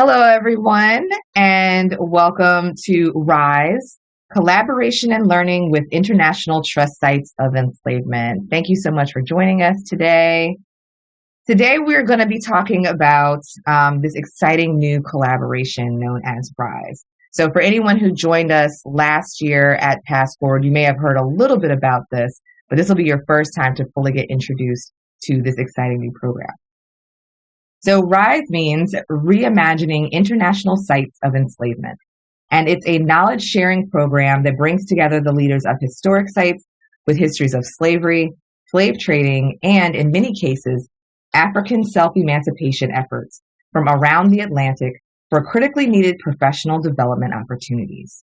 Hello, everyone, and welcome to RISE Collaboration and Learning with International Trust Sites of Enslavement. Thank you so much for joining us today. Today, we're going to be talking about um, this exciting new collaboration known as RISE. So, for anyone who joined us last year at PastForward, you may have heard a little bit about this, but this will be your first time to fully get introduced to this exciting new program. So RISE means Reimagining International Sites of Enslavement. And it's a knowledge sharing program that brings together the leaders of historic sites with histories of slavery, slave trading, and in many cases, African self emancipation efforts from around the Atlantic for critically needed professional development opportunities.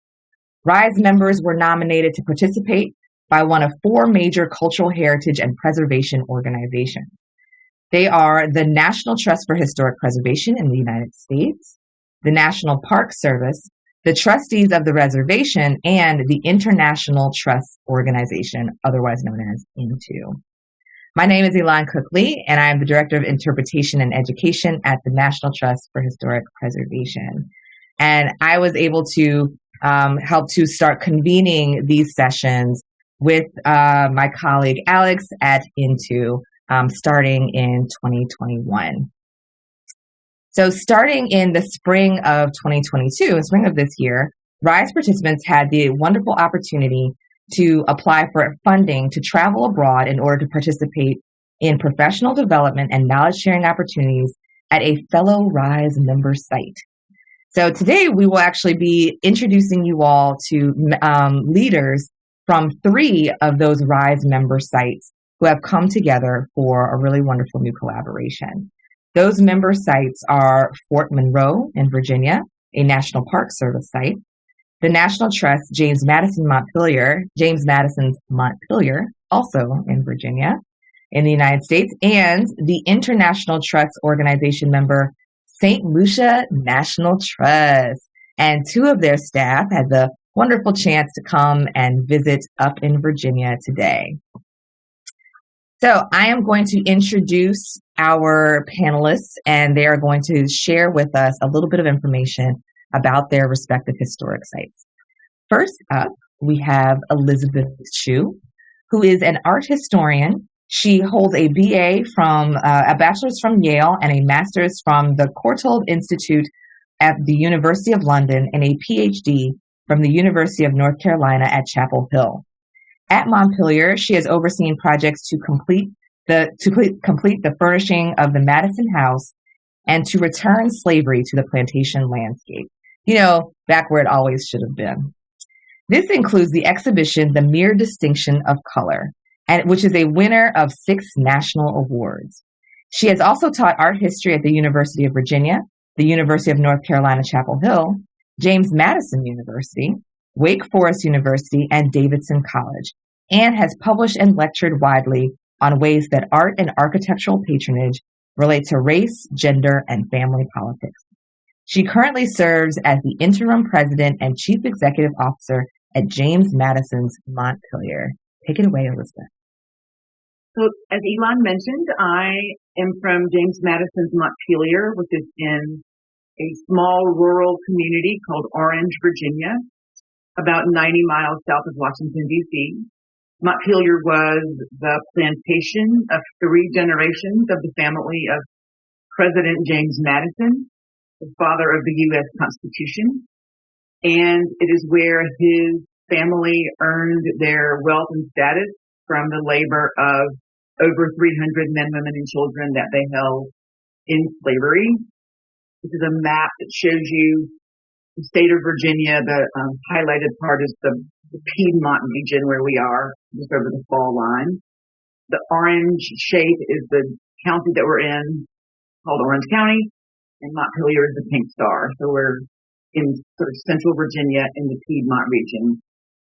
RISE members were nominated to participate by one of four major cultural heritage and preservation organizations. They are the National Trust for Historic Preservation in the United States, the National Park Service, the trustees of the reservation, and the International Trust Organization, otherwise known as INTO. My name is Elon Cook Lee, and I am the Director of Interpretation and Education at the National Trust for Historic Preservation. And I was able to um, help to start convening these sessions with uh, my colleague Alex at INTO um, starting in 2021. So, starting in the spring of 2022, in spring of this year, RISE participants had the wonderful opportunity to apply for funding to travel abroad in order to participate in professional development and knowledge sharing opportunities at a fellow RISE member site. So today we will actually be introducing you all to um, leaders from three of those RISE member sites who have come together for a really wonderful new collaboration. Those member sites are Fort Monroe in Virginia, a National Park Service site, the National Trust James Madison Montpelier, James Madison's Montpelier, also in Virginia, in the United States, and the International Trust Organization member St. Lucia National Trust. And two of their staff had the wonderful chance to come and visit up in Virginia today. So I am going to introduce our panelists and they are going to share with us a little bit of information about their respective historic sites. First up, we have Elizabeth Chew, who is an art historian. She holds a BA from uh, a bachelor's from Yale and a master's from the Courtauld Institute at the University of London and a PhD from the University of North Carolina at Chapel Hill. At Montpelier, she has overseen projects to complete the to complete the furnishing of the Madison House and to return slavery to the plantation landscape. You know, back where it always should have been. This includes the exhibition The Mere Distinction of Color, and which is a winner of six national awards. She has also taught art history at the University of Virginia, the University of North Carolina Chapel Hill, James Madison University, Wake Forest University, and Davidson College, and has published and lectured widely on ways that art and architectural patronage relate to race, gender, and family politics. She currently serves as the interim president and chief executive officer at James Madison's Montpelier. Take it away, Elizabeth. So, as Elon mentioned, I am from James Madison's Montpelier, which is in a small rural community called Orange, Virginia, about 90 miles south of Washington, D.C. Montpelier was the plantation of three generations of the family of President James Madison, the father of the U.S. Constitution. And it is where his family earned their wealth and status from the labor of over 300 men, women, and children that they held in slavery. This is a map that shows you the state of Virginia. The um, highlighted part is the the Piedmont region where we are, just over the fall line. The orange shape is the county that we're in, called Orange County, and Montpelier is the pink star. So we're in sort of central Virginia in the Piedmont region.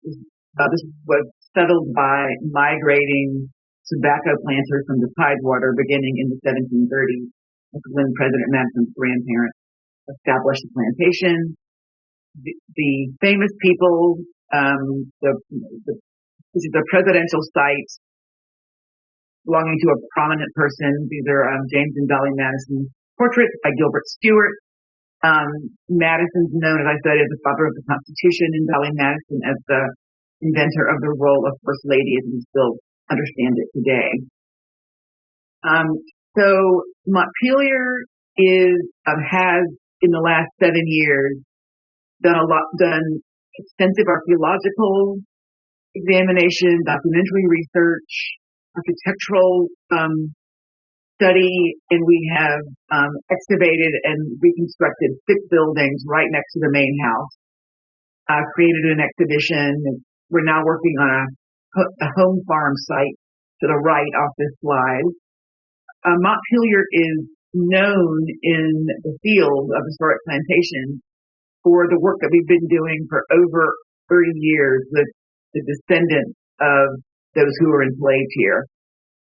This was settled by migrating tobacco planters from the Tidewater beginning in the 1730s. when President Madison's grandparents established the plantation. The, the famous people um, the, the, this is a presidential site belonging to a prominent person. These are um, James and Dolley Madison portraits by Gilbert Stuart. Um, Madison's known, as I said, as the father of the Constitution, and Dolley Madison as the inventor of the role of First Lady as we still understand it today. Um, so Montpelier is um, has in the last seven years done a lot, done extensive archaeological examination, documentary research, architectural um, study, and we have um, excavated and reconstructed six buildings right next to the main house. Uh, created an exhibition. We're now working on a, a home farm site to the right off this slide. Uh, Montpelier is known in the field of historic plantation for the work that we've been doing for over 30 years with the descendants of those who were enslaved here.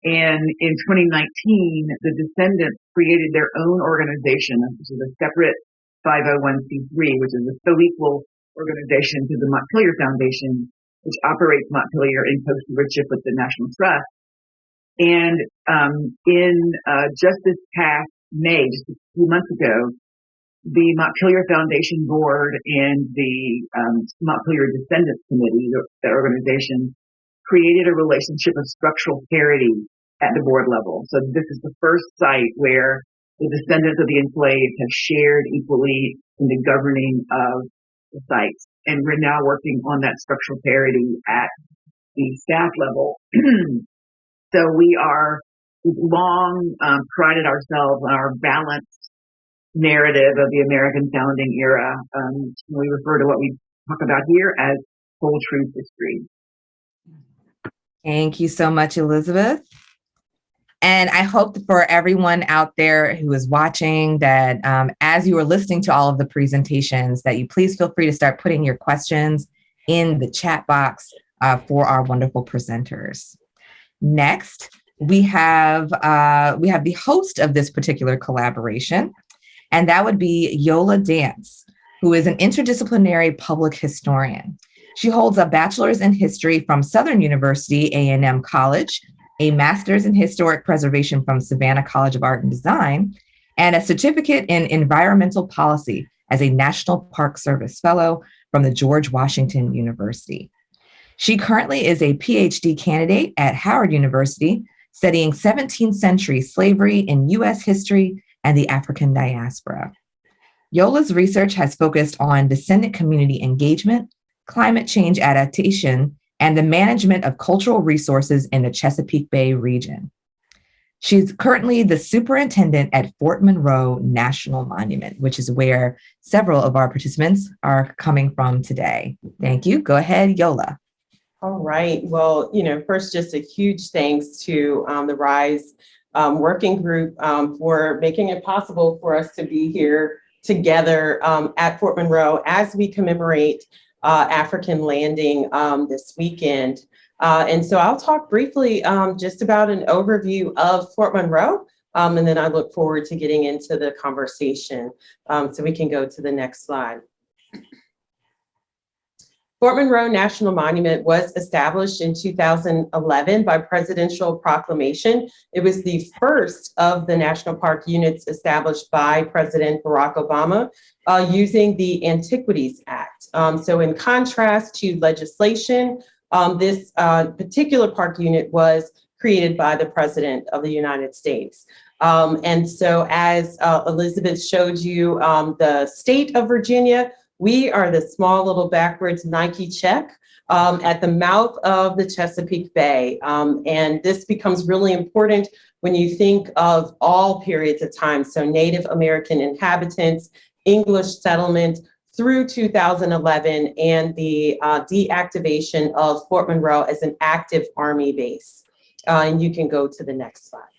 And in 2019, the descendants created their own organization, which is a separate 501c3, which is a co-equal organization to the Montpelier Foundation, which operates Montpelier in close stewardship with the National Trust. And um, in uh, just this past May, just a few months ago, the Montpelier Foundation Board and the um, Montpelier Descendants Committee, the, the organization, created a relationship of structural parity at the board level. So this is the first site where the descendants of the enslaved have shared equally in the governing of the sites. And we're now working on that structural parity at the staff level. so we are we've long um, prided ourselves on our balanced narrative of the American founding era. Um, we refer to what we talk about here as whole truth history. Thank you so much, Elizabeth. And I hope for everyone out there who is watching that um, as you are listening to all of the presentations, that you please feel free to start putting your questions in the chat box uh, for our wonderful presenters. Next, we have uh, we have the host of this particular collaboration, and that would be Yola Dance, who is an interdisciplinary public historian. She holds a bachelor's in history from Southern University A&M College a master's in historic preservation from Savannah College of Art and Design, and a certificate in environmental policy as a National Park Service Fellow from the George Washington University. She currently is a PhD candidate at Howard University, studying 17th century slavery in US history and the African diaspora. Yola's research has focused on descendant community engagement, climate change adaptation, and the management of cultural resources in the Chesapeake Bay region. She's currently the superintendent at Fort Monroe National Monument, which is where several of our participants are coming from today. Thank you. Go ahead, Yola. All right. Well, you know, first, just a huge thanks to um, the RISE um, working group um, for making it possible for us to be here together um, at Fort Monroe as we commemorate uh, African landing um, this weekend. Uh, and so I'll talk briefly um, just about an overview of Fort Monroe, and then I look forward to getting into the conversation. So we can go to the next slide. Fort Monroe National Monument was established in 2011 by presidential proclamation. It was the first of the national park units established by President Barack Obama uh, using the Antiquities Act. Um, so in contrast to legislation, um, this uh, particular park unit was created by the President of the United States. Um, and so as uh, Elizabeth showed you, um, the state of Virginia we are the small little backwards Nike check um, at the mouth of the Chesapeake Bay. Um, and this becomes really important when you think of all periods of time. So Native American inhabitants, English settlement through 2011 and the uh, deactivation of Fort Monroe as an active army base. Uh, and you can go to the next slide.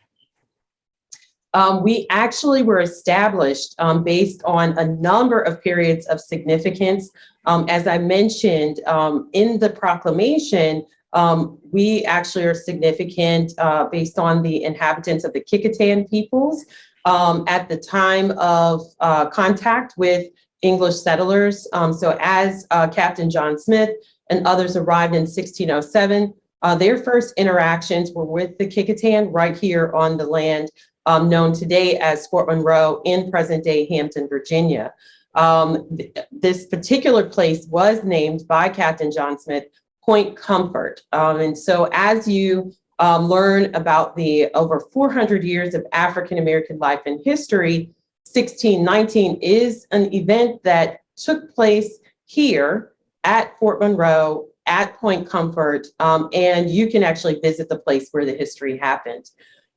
Um, we actually were established um, based on a number of periods of significance. Um, as I mentioned um, in the proclamation, um, we actually are significant uh, based on the inhabitants of the Kecoughtan peoples um, at the time of uh, contact with English settlers. so as uh, Captain John Smith and others arrived in 1607, uh, their first interactions were with the Kecoughtan right here on the land um, known today as Fort Monroe in present-day Hampton, Virginia. Um, th- this particular place was named by Captain John Smith Point Comfort. Um, and so as you um, learn about the over 400 years of African-American life and history, 1619 is an event that took place here at Fort Monroe, at Point Comfort, um, and you can actually visit the place where the history happened.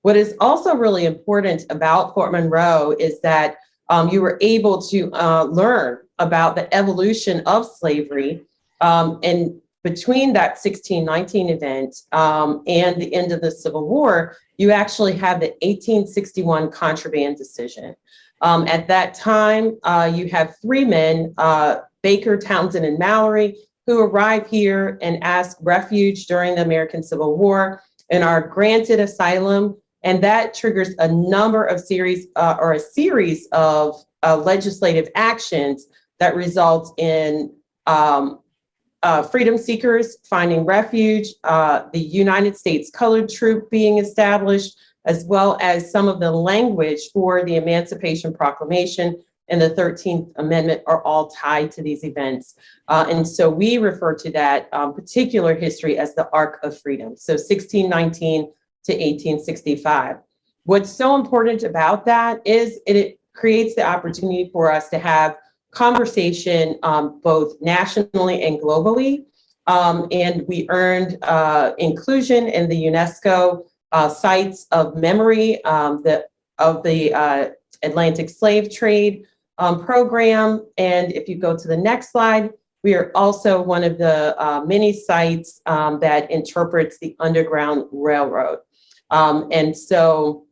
What is also really important about Fort Monroe is that um, you were able to uh, learn about the evolution of slavery um, and between that 1619 event um, and the end of the Civil War, you actually have the 1861 contraband decision. Um, at that time, uh, you have three men, uh, Baker, Townsend, and Mallory, who arrive here and ask refuge during the American Civil War and are granted asylum. And that triggers a number of series uh, or a series of uh, legislative actions that result in um, uh, freedom seekers finding refuge, uh, the United States Colored Troop being established, as well as some of the language for the Emancipation Proclamation and the 13th Amendment are all tied to these events. Uh, and so we refer to that um, particular history as the Arc of Freedom. So 1619 to 1865. What's so important about that is it, it creates the opportunity for us to have conversation um, both nationally and globally. Um, and we earned uh, inclusion in the UNESCO uh, sites of memory um, the, of the uh, Atlantic slave trade um, program. And if you go to the next slide, we are also one of the uh, many sites um, that interprets the Underground Railroad. Um, and so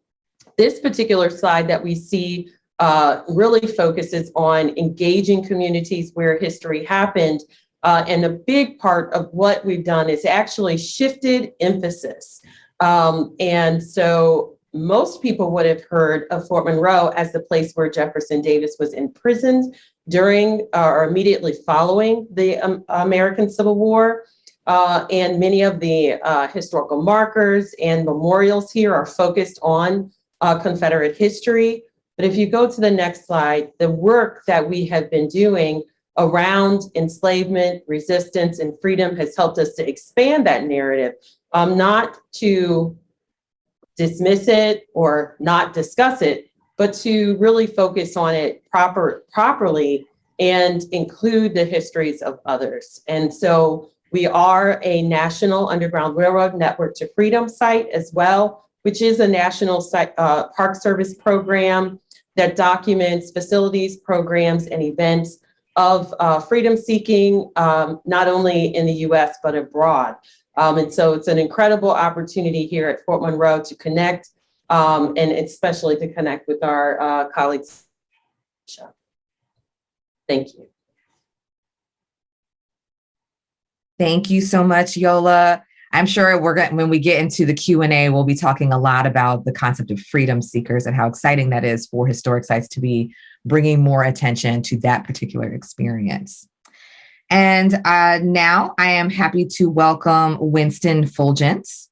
this particular slide that we see uh, really focuses on engaging communities where history happened. Uh, and a big part of what we've done is actually shifted emphasis. Um, and so most people would have heard of Fort Monroe as the place where Jefferson Davis was imprisoned during uh, or immediately following the um, American Civil War. Uh, and many of the uh, historical markers and memorials here are focused on uh, Confederate history. But if you go to the next slide, the work that we have been doing around enslavement, resistance, and freedom has helped us to expand that narrative, um, not to dismiss it or not discuss it, but to really focus on it proper properly and include the histories of others. And so we are a National Underground Railroad Network to Freedom site as well, which is a national site, uh, park service program that documents facilities, programs, and events of uh, freedom seeking, um, not only in the US, but abroad. Um, and so it's an incredible opportunity here at Fort Monroe to connect um, and especially to connect with our uh, colleagues. Thank you. Thank you so much, Yola. I'm sure we're going when we get into the Q&A, we'll be talking a lot about the concept of freedom seekers and how exciting that is for historic sites to be bringing more attention to that particular experience. And uh, now I am happy to welcome Winston Phulgence,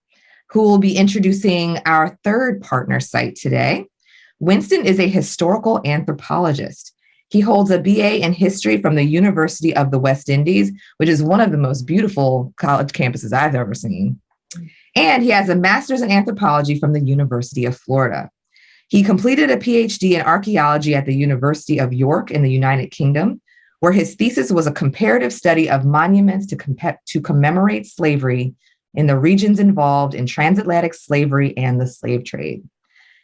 who will be introducing our third partner site today. Winston is a historical anthropologist. He holds a BA in history from the University of the West Indies, which is one of the most beautiful college campuses I've ever seen. And he has a master's in anthropology from the University of Florida. He completed a PhD in archaeology at the University of York in the United Kingdom, where his thesis was a comparative study of monuments to, to commemorate slavery in the regions involved in transatlantic slavery and the slave trade.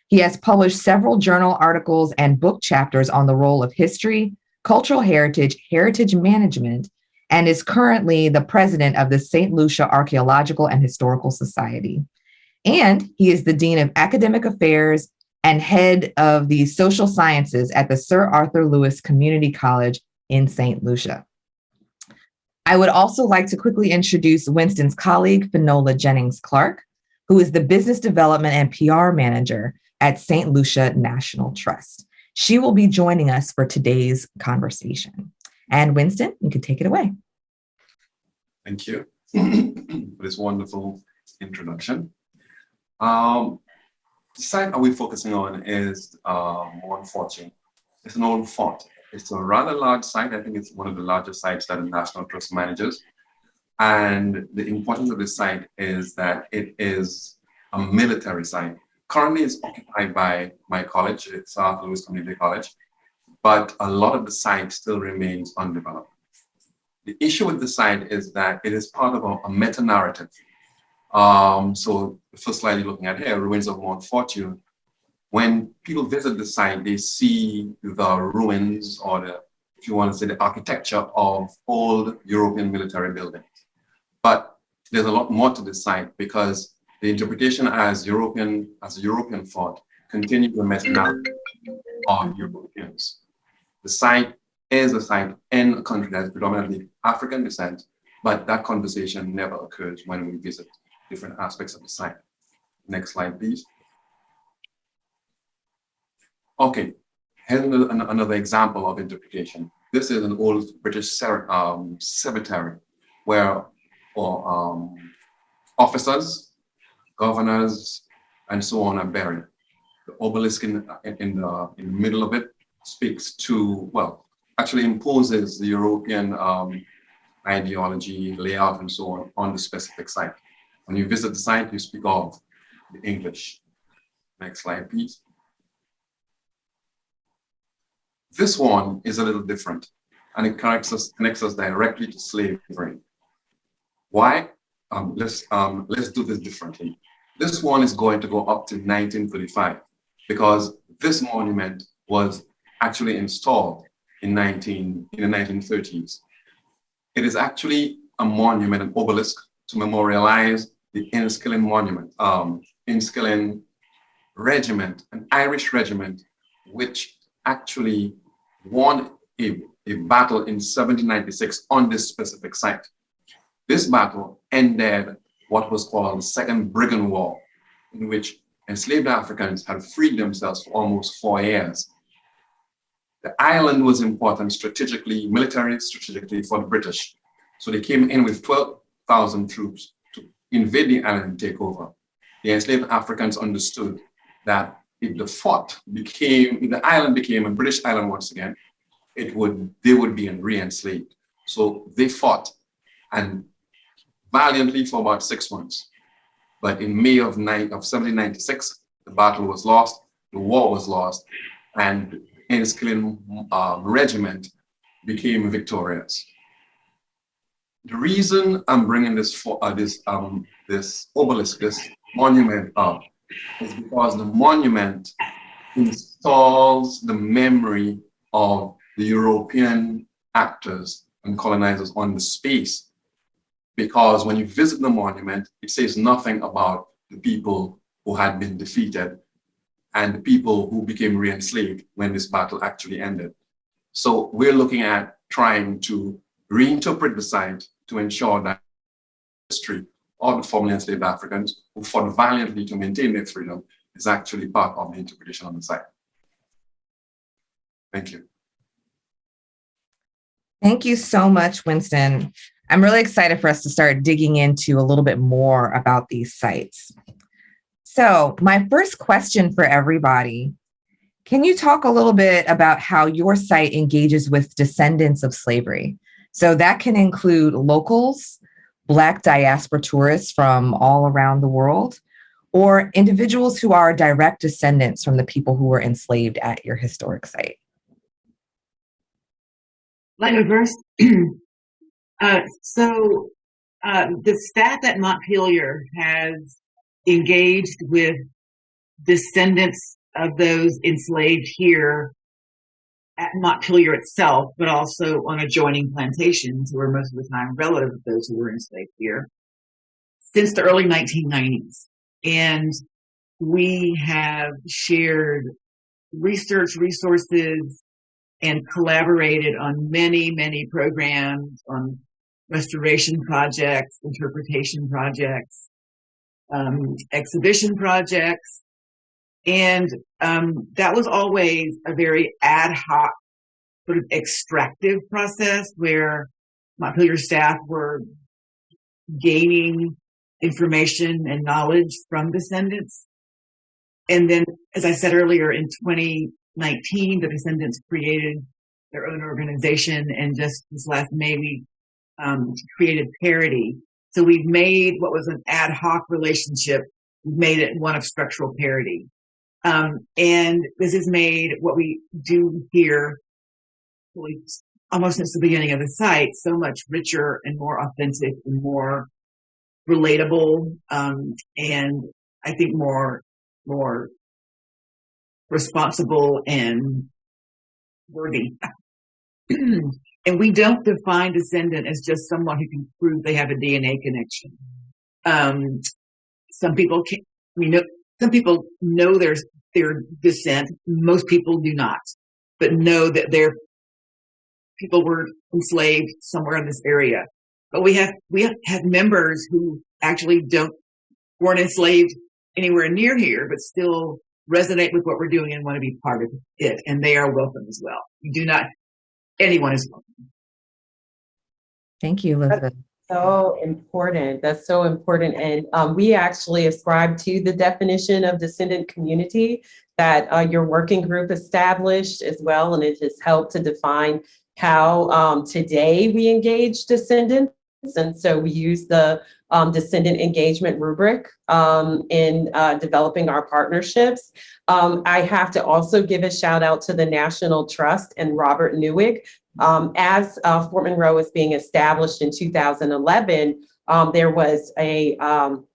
He has published several journal articles and book chapters on the role of history, cultural heritage, heritage management, and is currently the president of the St. Lucia Archaeological and Historical Society. And he is the Dean of Academic Affairs and head of the social sciences at the Sir Arthur Lewis Community College in St. Lucia. I would also like to quickly introduce Winston's colleague, Finola Jennings Clark, who is the business development and PR manager at St. Lucia National Trust. She will be joining us for today's conversation. And Winston, you can take it away. Thank you for this wonderful introduction. Um, the site that we're focusing on is Morne Fortune. It's an old fort. It's a rather large site. I think it's one of the largest sites that the National Trust manages. And the importance of this site is that it is a military site. Currently, it's occupied by my college, it's South Louis Community College, but a lot of the site still remains undeveloped. The issue with the site is that it is part of a, a meta-narrative um, so the first slide you're looking at here, ruins of Morne Fortune. When people visit the site, they see the ruins or the, if you want to say the architecture of old European military buildings. But there's a lot more to this site because the interpretation as European, as European thought continues the meta of Europeans. The site is a site in a country that is predominantly African descent, but that conversation never occurs when we visit different aspects of the site. Next slide, please. Okay, here's another example of interpretation. This is an old British um, cemetery where um, officers, governors, and so on are buried. The obelisk in, in, the, in the middle of it speaks to, well, actually imposes the European um, ideology, layout, and so on on the specific site. When you visit the site, you speak of the English. Next slide, please. This one is a little different, and it connects us, connects us directly to slavery. Why? Um, let's, um, let's do this differently. This one is going to go up to 1935 because this monument was actually installed in, 19, in the 1930s. It is actually a monument, an obelisk to memorialize the Enniskillen Monument, um, Enniskillen Regiment, an Irish regiment, which actually won a, a battle in 1796 on this specific site. This battle ended what was called the Second Brigand War, in which enslaved Africans had freed themselves for almost four years. The island was important strategically, military strategically for the British. So they came in with 12,000 troops to invade the island and take over. The enslaved Africans understood that if the fort became, if the island became a British island once again, it would, they would be re-enslaved. So they fought and valiantly for about six months. But in May of, of 1796, the battle was lost, the war was lost, and Enniskillen uh, regiment became victorious. The reason I'm bringing this for uh, this um this obelisk, this monument up, is because the monument installs the memory of the European actors and colonizers on the space. Because when you visit the monument, it says nothing about the people who had been defeated and the people who became re-enslaved when this battle actually ended. So we're looking at trying to reinterpret the site to ensure that history of the formerly enslaved Africans who fought valiantly to maintain their freedom is actually part of the interpretation on the site. Thank you. Thank you so much, Winston. I'm really excited for us to start digging into a little bit more about these sites. So my first question for everybody, can you talk a little bit about how your site engages with descendants of slavery? So that can include locals, Black diaspora tourists from all around the world, or individuals who are direct descendants from the people who were enslaved at your historic site. Like a verse. Uh, so uh, the staff at Montpelier has engaged with descendants of those enslaved here at Montpelier itself, but also on adjoining plantations who were most of the time relative of those who were enslaved here since the early 1990s. And we have shared research resources and collaborated on many, many programs on restoration projects, interpretation projects, um, exhibition projects, and um, that was always a very ad hoc sort of extractive process where Montpelier staff were gaining information and knowledge from descendants. and then, as I said earlier, in 2019, the Descendants created their own organization, and just this last May, we um, created Parity. So we've made what was an ad hoc relationship, we've made it one of structural parity. Um, and this has made what we do here almost since the beginning of the site so much richer and more authentic and more relatable um, and I think more more responsible and worthy. And we don't define descendant as just someone who can prove they have a DNA connection. Um, some people can, we know, some people know their, their descent. Most people do not, but know that their people were enslaved somewhere in this area. But we have, we have members who actually don't, weren't enslaved anywhere near here, but still resonate with what we're doing and want to be part of it. And they are welcome as well. Do not, anyone is welcome. Thank you, Elizabeth. So important. That's so important. And um, we actually ascribe to the definition of descendant community that uh, your working group established as well. And it has helped to define how um, today we engage descendants. And so we use the um, descendant engagement rubric um, in uh, developing our partnerships. Um, I have to also give a shout out to the National Trust and Robert Nieweg. Um, as uh, Fort Monroe was being established in 2011, um, there was a um,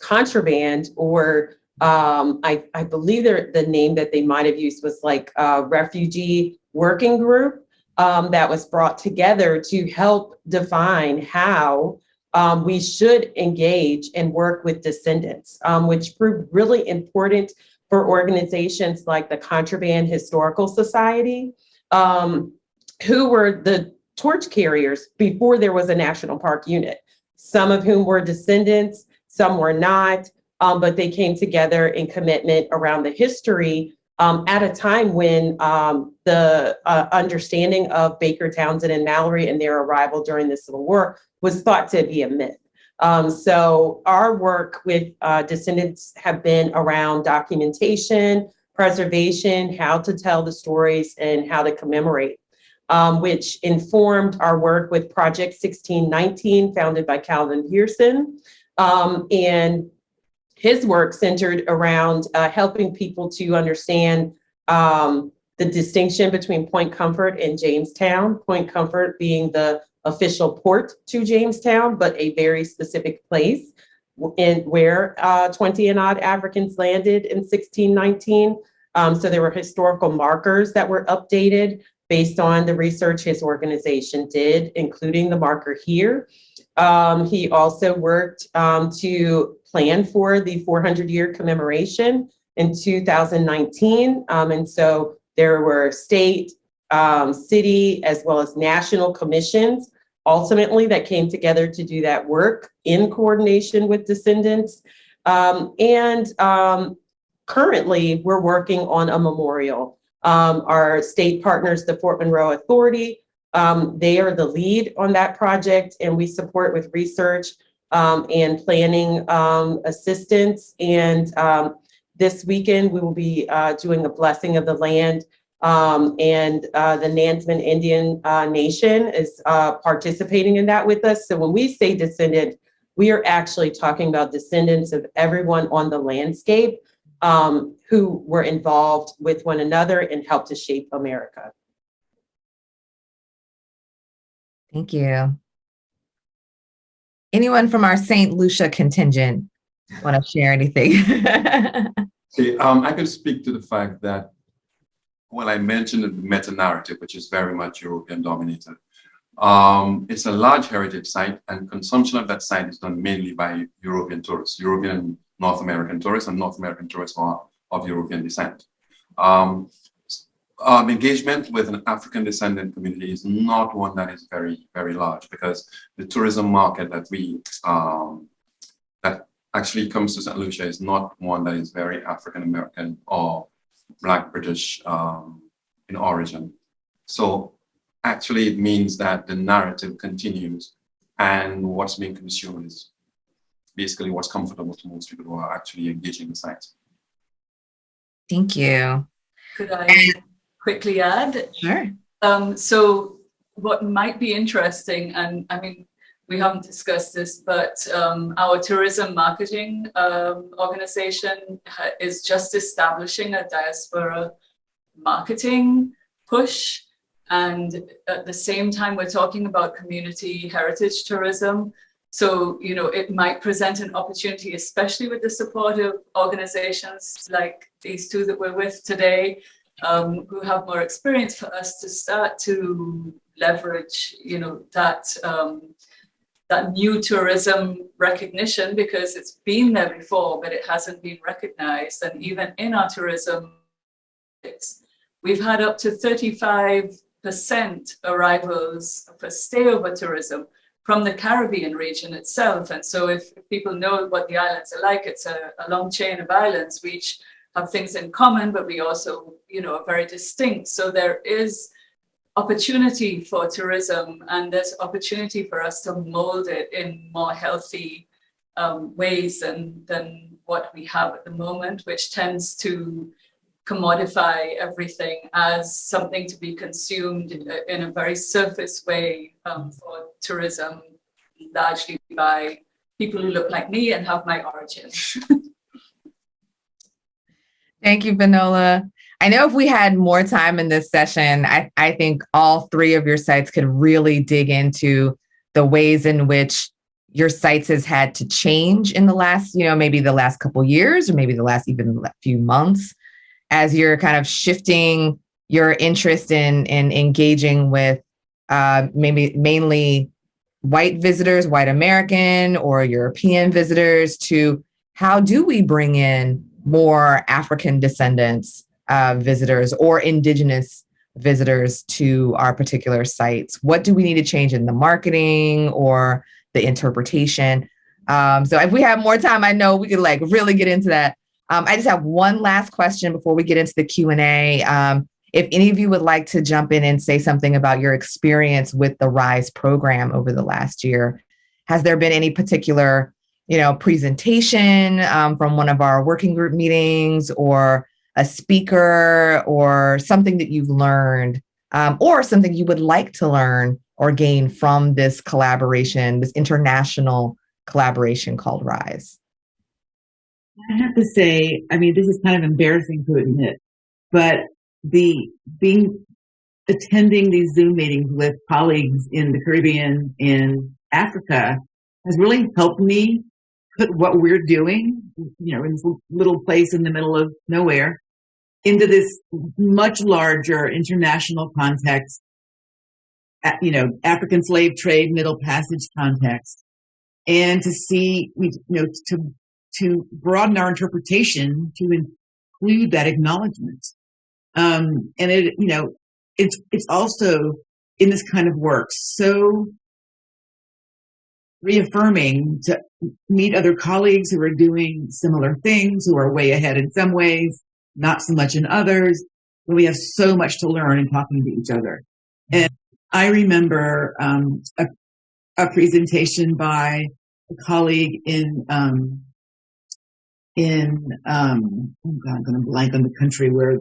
contraband or I, I, believe the name that they might have used was like a refugee working group that was brought together to help define how um, we should engage and work with descendants, um, which proved really important for organizations like the Contraband Historical Society, um, who were the torch carriers before there was a national park unit, some of whom were descendants, some were not, um, but they came together in commitment around the history um, at a time when um, the uh, understanding of Baker Townsend and Mallory and their arrival during the Civil War was thought to be a myth. Um, so our work with uh, descendants have been around documentation, preservation, how to tell the stories, and how to commemorate, um, which informed our work with Project 1619, founded by Calvin Pearson. Um, and his work centered around uh, helping people to understand um, the distinction between Point Comfort and Jamestown, Point Comfort being the official port to Jamestown, but a very specific place in where uh, 20 and odd Africans landed in 1619. Um, so there were historical markers that were updated based on the research his organization did, including the marker here. Um, he also worked um, to plan for the 400 year commemoration in 2019. Um, and so there were state, um, city, as well as national commissions ultimately that came together to do that work in coordination with descendants. Um, and um, currently we're working on a memorial. Um, our state partners, the Fort Monroe Authority, um, they are the lead on that project and we support with research um, and planning um, assistance. And this weekend we will be uh, doing a blessing of the land um, and uh, the Nansemond Indian uh, Nation is uh, participating in that with us. So when we say descendant, we are actually talking about descendants of everyone on the landscape um, who were involved with one another and helped to shape America. Thank you. Anyone from our St. Lucia contingent want to share anything? See, um, I could speak to the fact that well, I mentioned the meta-narrative, which is very much European dominated. Um, it's a large heritage site and consumption of that site is done mainly by European tourists, European North American tourists and North American tourists are of European descent. Um, um, engagement with an African descendant community is not one that is very, very large because the tourism market that we, um, that actually comes to St. Lucia is not one that is very African American or Black British um, in origin. So actually it means that the narrative continues and what's being consumed is basically what's comfortable to most people who are actually engaging the site. Thank you. Could I quickly add? Sure. Um, so what might be interesting, and I mean, we haven't discussed this, but um, our tourism marketing um, organization is just establishing a diaspora marketing push. And at the same time, we're talking about community heritage tourism. So, you know, it might present an opportunity, especially with the support of organizations like these two that we're with today, um, who have more experience for us to start to leverage, you know, that um, that new tourism recognition because it's been there before, but it hasn't been recognized. And even in our tourism, we've had up to 35% arrivals for stayover tourism from the Caribbean region itself. And so if, people know what the islands are like, it's a, a long chain of islands. We each have things in common, but we also, you know, are very distinct. So there is opportunity for tourism and there's opportunity for us to mold it in more healthy um, ways than, than what we have at the moment, which tends to commodify everything as something to be consumed in a, in a very surface way um, for tourism, largely by people who look like me and have my origins. Thank you, Vanola. I know if we had more time in this session, I, I think all three of your sites could really dig into the ways in which your sites has had to change in the last, you know, maybe the last couple years or maybe the last even few months as you're kind of shifting your interest in in engaging with uh, maybe mainly white visitors, white American or European visitors to how do we bring in more African descendants uh, visitors or indigenous visitors to our particular sites? What do we need to change in the marketing or the interpretation? Um, so if we have more time, I know we could like really get into that. Um, I just have one last question before we get into the Q&A. Um, if any of you would like to jump in and say something about your experience with the RISE program over the last year, has there been any particular you know, presentation um, from one of our working group meetings or a speaker or something that you've learned um, or something you would like to learn or gain from this collaboration, this international collaboration called RISE? I have to say, I mean, this is kind of embarrassing to admit, but the being attending these Zoom meetings with colleagues in the Caribbean in Africa has really helped me what we're doing, you know, in this little place in the middle of nowhere into this much larger international context, you know, African slave trade, Middle Passage context, and to see, you know, to to broaden our interpretation to include that acknowledgement. Um, and it, you know, it's it's also in this kind of work so reaffirming to meet other colleagues who are doing similar things, who are way ahead in some ways, not so much in others. But we have so much to learn in talking to each other. And I remember um, a, a, presentation by a colleague in um, in um, oh God, I'm going to blank on the country where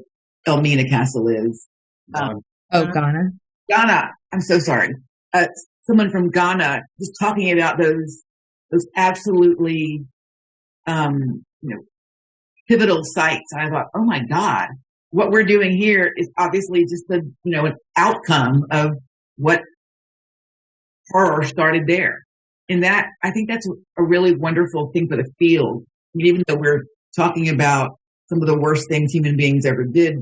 Elmina Castle is. Um, oh, Ghana. Ghana. I'm so sorry. Uh, someone from Ghana just talking about those those absolutely um, you know pivotal sites. And I thought, oh my God, what we're doing here is obviously just the, you know, an outcome of what horror started there. And that, I think that's a really wonderful thing for the field. I mean, even though we're talking about some of the worst things human beings ever did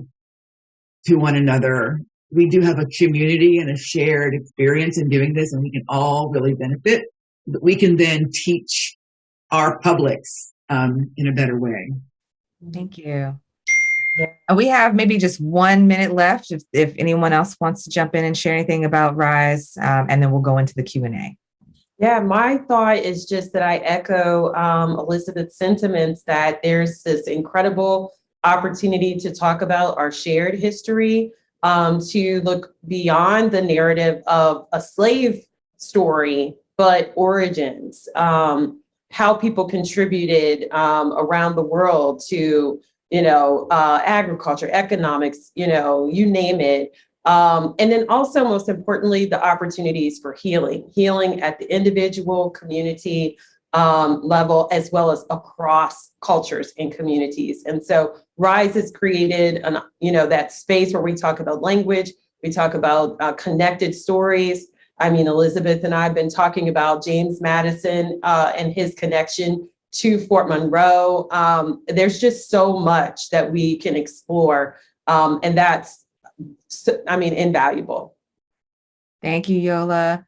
to one another, we do have a community and a shared experience in doing this and we can all really benefit. We can then teach our publics um, in a better way. Thank you. Yeah. We have maybe just one minute left if, if anyone else wants to jump in and share anything about RISE, um, and then we'll go into the Q&A. Yeah, my thought is just that I echo um, Elizabeth's sentiments that there's this incredible opportunity to talk about our shared history, um, to look beyond the narrative of a slave story, but origins. Um, how people contributed um, around the world to you know, uh, agriculture, economics, you know, you name it. Um, and then also, most importantly, the opportunities for healing, healing at the individual, community um, level, as well as across cultures and communities. And so RISE has created, an, you know, that space where we talk about language, we talk about uh, connected stories. I mean, Elizabeth and I have been talking about James Madison uh, and his connection to Fort Monroe. Um, there's just so much that we can explore, um, and that's, I mean, invaluable. Thank you, Yola.